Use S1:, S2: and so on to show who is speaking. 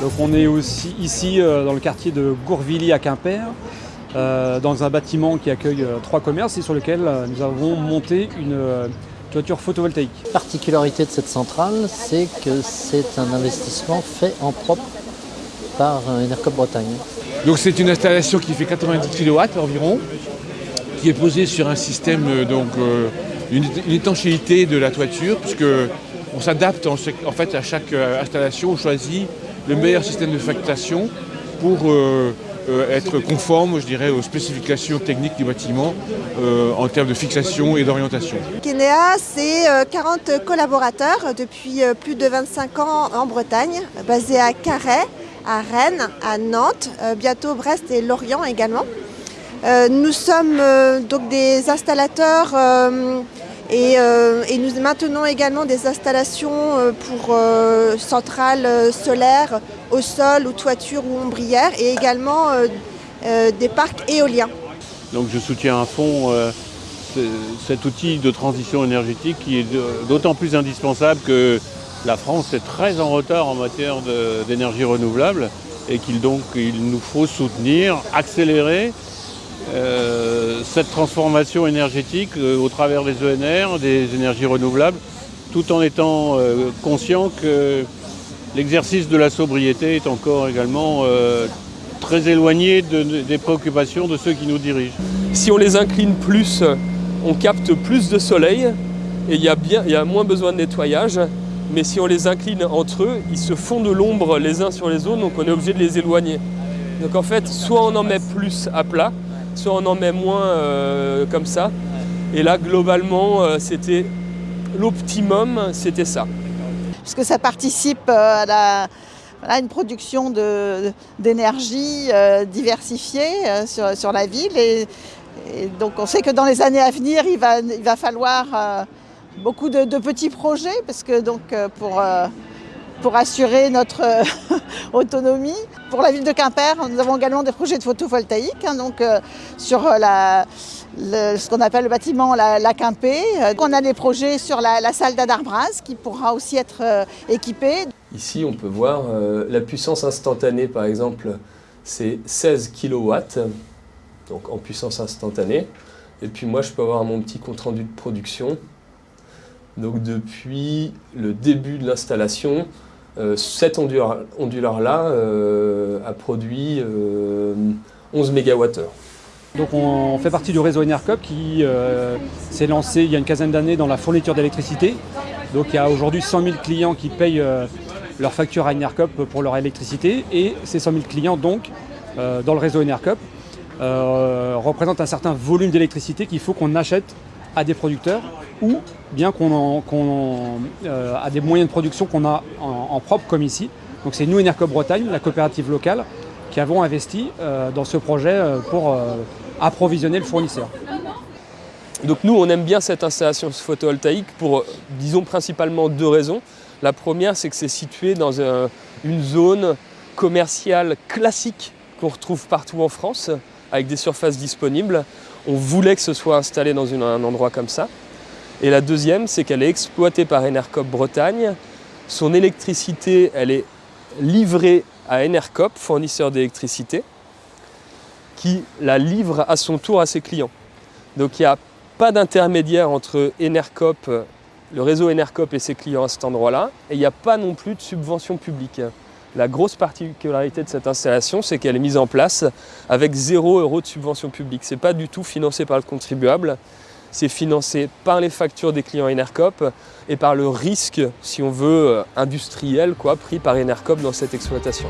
S1: Donc on est aussi ici euh, dans le quartier de Gourvilly à Quimper, euh, dans un bâtiment qui accueille euh, trois commerces et sur lequel nous avons monté une toiture photovoltaïque.
S2: La particularité de cette centrale, c'est que c'est un investissement fait en propre par Enercop Bretagne.
S3: Donc c'est une installation qui fait 90 kW environ, qui est posée sur un système, donc une, étanchéité de la toiture, puisque on s'adapte en, fait à chaque installation, on choisit le meilleur système de factation pour euh, euh, être conforme, je dirais, aux spécifications techniques du bâtiment euh, en termes de fixation et d'orientation.
S4: Kenea, c'est 40 collaborateurs depuis plus de 25 ans en Bretagne, basés à Carhaix, à Rennes, à Nantes, bientôt Brest et Lorient également. Nous sommes donc des installateurs euh, et, nous maintenons également des installations euh, pour euh, centrales solaires au sol ou toiture ou ombrière et également des parcs éoliens.
S5: Donc je soutiens à fond cet outil de transition énergétique qui est d'autant plus indispensable que la France est très en retard en matière d'énergie renouvelable et qu'il donc il nous faut soutenir, accélérer cette transformation énergétique euh, au travers des ENR, des énergies renouvelables, tout en étant euh, conscient que l'exercice de la sobriété est encore également très éloigné des préoccupations de ceux qui nous dirigent.
S6: Si on les incline plus, on capte plus de soleil et il y, a y a moins besoin de nettoyage. Mais si on les incline entre eux, ils se font de l'ombre les uns sur les autres, donc on est obligé de les éloigner. Donc en fait, soit on en met plus à plat, soit on en met moins euh, comme ça. Et là, globalement, euh, c'était l'optimum, c'était ça.
S7: Parce que ça participe euh, à, une production d'énergie diversifiée sur, la ville. Et, donc on sait que dans les années à venir, il va, il va falloir beaucoup de, petits projets, parce que donc pour pour assurer notre euh, autonomie. Pour la ville de Quimper, nous avons également des projets de photovoltaïque, hein, donc euh, sur euh, ce qu'on appelle le bâtiment La, la Quimpé. On a des projets sur la, salle d'Adarbras qui pourra aussi être équipée.
S6: Ici, on peut voir la puissance instantanée, par exemple, c'est 16 kW, donc en puissance instantanée. Et puis moi, je peux avoir mon petit compte-rendu de production. Donc depuis le début de l'installation, euh, cet onduleur-là euh, a produit 11 euh, MWh.
S1: Donc on fait partie du réseau Enercop qui s'est lancé il y a une quinzaine d'années dans la fourniture d'électricité. Donc il y a aujourd'hui 100 000 clients qui payent leur facture à Enercop pour leur électricité et ces 100 000 clients donc dans le réseau Enercop représentent un certain volume d'électricité qu'il faut qu'on achète à des producteurs ou bien qu'on euh, a des moyens de production qu'on a en, propre comme ici. Donc c'est nous, Enercop Bretagne, la coopérative locale, qui avons investi euh, dans ce projet euh, pour approvisionner le fournisseur.
S6: Donc nous, on aime bien cette installation photovoltaïque pour, disons, principalement deux raisons. La première, c'est que c'est situé dans une zone commerciale classique qu'on retrouve partout en France, avec des surfaces disponibles. On voulait que ce soit installé dans un endroit comme ça. Et la deuxième, c'est qu'elle est exploitée par Enercop Bretagne. Son électricité, elle est livrée à Enercop, fournisseur d'électricité, qui la livre à son tour à ses clients. Donc il n'y a pas d'intermédiaire entre Enercop, le réseau Enercop et ses clients à cet endroit-là, et il n'y a pas non plus de subvention publique. La grosse particularité de cette installation, c'est qu'elle est mise en place avec 0 euros de subvention publique. Ce n'est pas du tout financé par le contribuable, c'est financé par les factures des clients Enercop et par le risque, si on veut, industriel quoi, pris par Enercop dans cette exploitation.